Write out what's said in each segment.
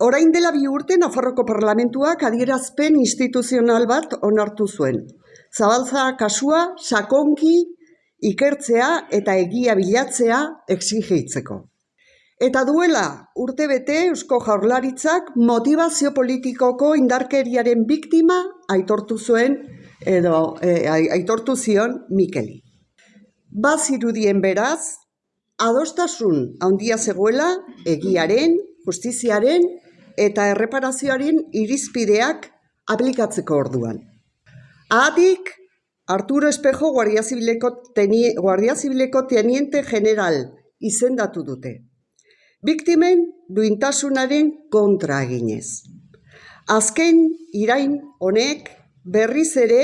Orain dela bi urte Nafarroko Parlamentuak adierazpen instituzional bat onartu zuen. Zabaltza kasua sakonki ikertzea eta egia bilatzea exigitzeko. Eta duela urte bete Eusko Jaurlaritzak motivazio politikoko indarkeriaren biktima aitortu zuen edo e, aitortu zion Mikeli. Bazirudien beraz, adostasun handia zegoela egiaren, justiziaren eta erreparazioaren irizpideak aplikatzeko orduan. Ahatik, Arturo Espejo Guardia Zibileko, teni, Guardia Zibileko teniente general izendatu dute. Biktimen duintasunaren kontra eginez. Azken irain honek berriz ere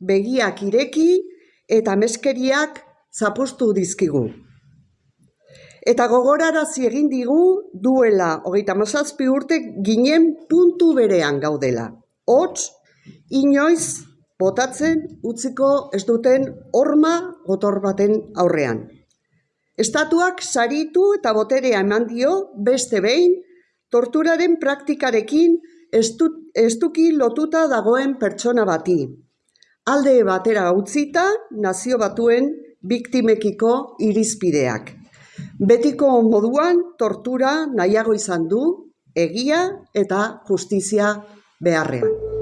begiak ireki eta meskeriak zapustu dizkigu. Eta gogorarazi egin digu duela hogeita mazazpi urte ginen puntu berean gaudela. Hots, inoiz, botatzen utziko ez duten horma gotor baten aurrean. Estatuak saritu eta boterea eman dio beste behin torturaren praktikarekin estuki lotuta dagoen pertsona bati. Alde batera utzita nazio batuen biktimekiko irizpideak. Betiko moduan tortura nahiago izan du egia eta justizia beharrean.